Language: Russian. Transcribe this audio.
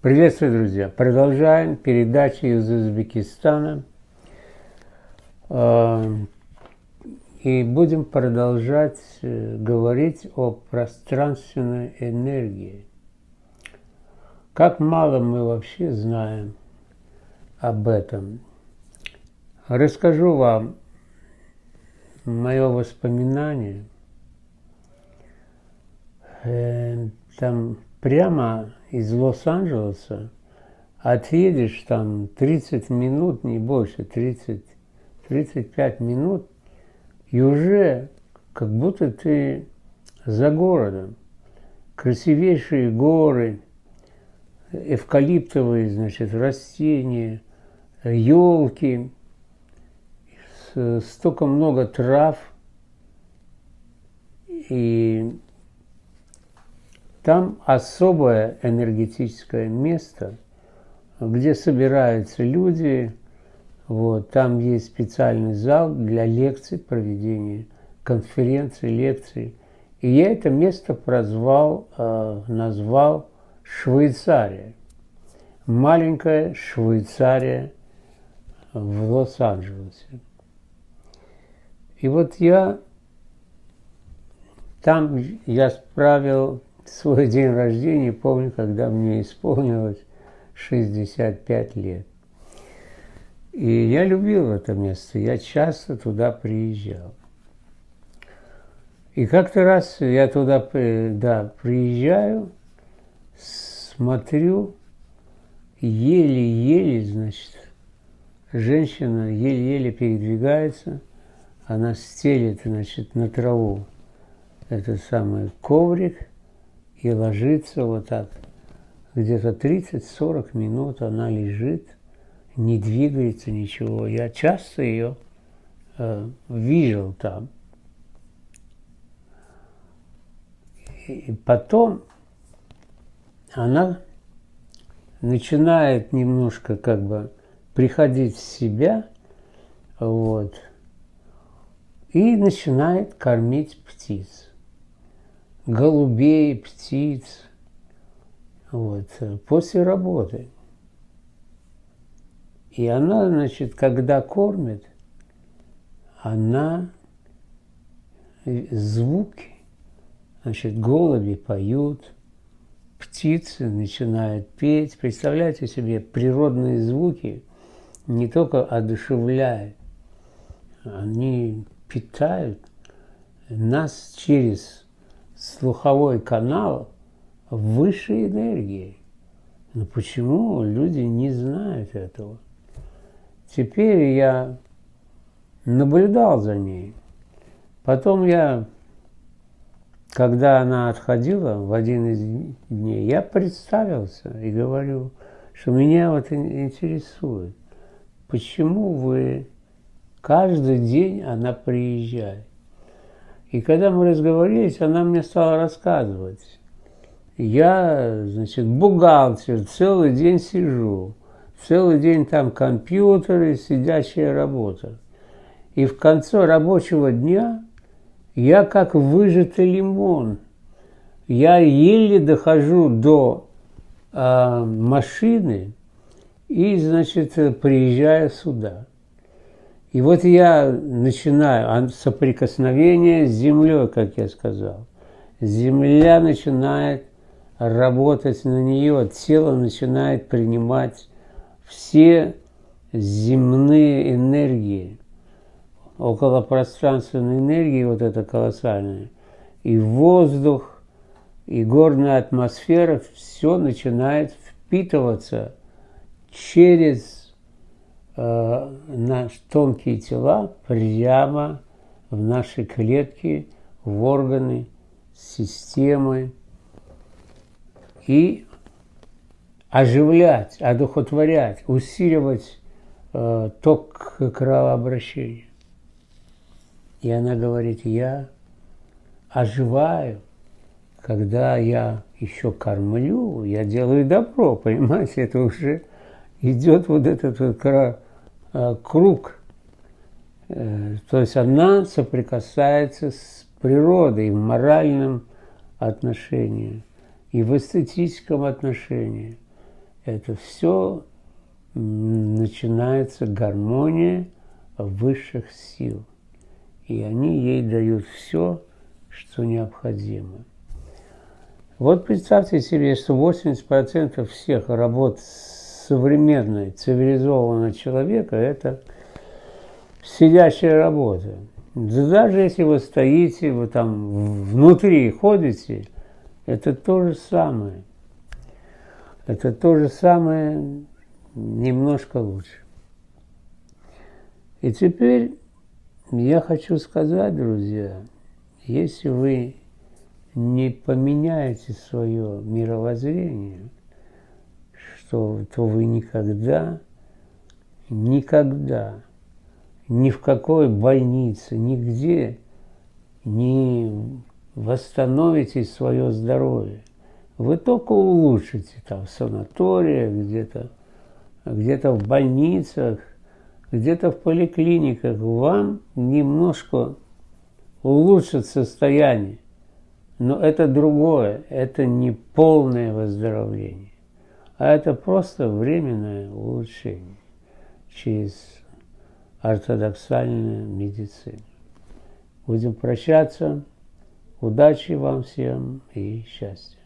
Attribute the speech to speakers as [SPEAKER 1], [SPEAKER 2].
[SPEAKER 1] Приветствую, друзья! Продолжаем передачу из Узбекистана. А, и будем продолжать э, говорить о пространственной энергии. Как мало мы вообще знаем об этом. Расскажу вам мое воспоминание. Э, там прямо из Лос-Анджелеса отъедешь там 30 минут, не больше, 30, 35 минут, и уже как будто ты за городом. Красивейшие горы, эвкалиптовые, значит, растения, елки, столько много трав. И там особое энергетическое место, где собираются люди. Вот, там есть специальный зал для лекций, проведения конференций, лекций. И я это место прозвал, э, назвал Швейцария. Маленькая Швейцария в Лос-Анджелесе. И вот я там я справил свой день рождения помню, когда мне исполнилось 65 лет. И я любил это место, я часто туда приезжал. И как-то раз я туда да, приезжаю, смотрю, еле-еле, значит, женщина еле-еле передвигается, она стелит, значит, на траву этот самый коврик, и ложится вот так. Где-то 30-40 минут она лежит, не двигается ничего. Я часто ее э, видел там. И потом она начинает немножко как бы приходить в себя, вот, и начинает кормить птиц голубей, птиц, вот, после работы. И она, значит, когда кормит, она звуки, значит, голуби поют, птицы начинают петь. Представляете себе, природные звуки не только одушевляют, они питают нас через слуховой канал высшей энергии. Но почему люди не знают этого? Теперь я наблюдал за ней. Потом я, когда она отходила в один из дней, я представился и говорю, что меня вот интересует, почему вы каждый день она приезжает. И когда мы разговорились, она мне стала рассказывать. Я, значит, бухгалтер, целый день сижу, целый день там компьютеры, сидящая работа. И в конце рабочего дня я как выжатый лимон. Я еле дохожу до э, машины и, значит, приезжаю сюда. И вот я начинаю соприкосновение с землей, как я сказал. Земля начинает работать на нее, тело начинает принимать все земные энергии, околопространственной энергии, вот это колоссальное, и воздух, и горная атмосфера, все начинает впитываться через э, наши тонкие тела прямо в наши клетки, в органы, системы и оживлять, одухотворять, усиливать э, ток кровообращения. И она говорит, я оживаю, когда я еще кормлю, я делаю добро, понимаете, это уже идет вот этот вот Э, круг. Э, то есть она соприкасается с природой в моральном отношении и в эстетическом отношении. это все начинается гармония высших сил. И они ей дают все, что необходимо. Вот представьте себе, что 80% всех работ современной, цивилизованного человека – это сидящая работа. даже если вы стоите, вы там внутри ходите, это то же самое. Это то же самое, немножко лучше. И теперь я хочу сказать, друзья, если вы не поменяете свое мировоззрение, что, то вы никогда, никогда, ни в какой больнице, нигде не восстановите свое здоровье. Вы только улучшите там в санаториях, где-то где-то в больницах, где-то в поликлиниках. Вам немножко улучшит состояние. Но это другое, это не полное выздоровление, а это просто временное улучшение через ортодоксальную медицину. Будем прощаться. Удачи вам всем и счастья.